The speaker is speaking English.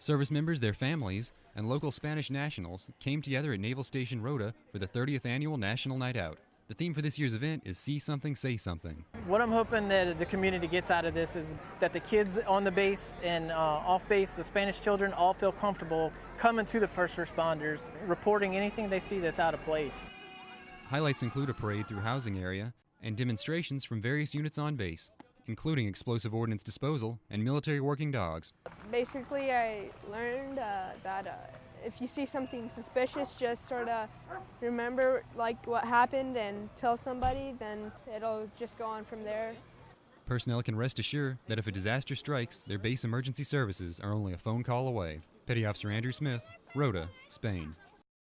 Service members, their families, and local Spanish nationals came together at Naval Station Rota for the 30th annual National Night Out. The theme for this year's event is See Something, Say Something. What I'm hoping that the community gets out of this is that the kids on the base and uh, off base, the Spanish children, all feel comfortable coming to the first responders, reporting anything they see that's out of place. Highlights include a parade through housing area and demonstrations from various units on base, including explosive ordnance disposal and military working dogs. Basically, I learned uh, that uh, if you see something suspicious, just sort of remember like what happened and tell somebody, then it'll just go on from there. Personnel can rest assured that if a disaster strikes, their base emergency services are only a phone call away. Petty Officer Andrew Smith, Rota, Spain.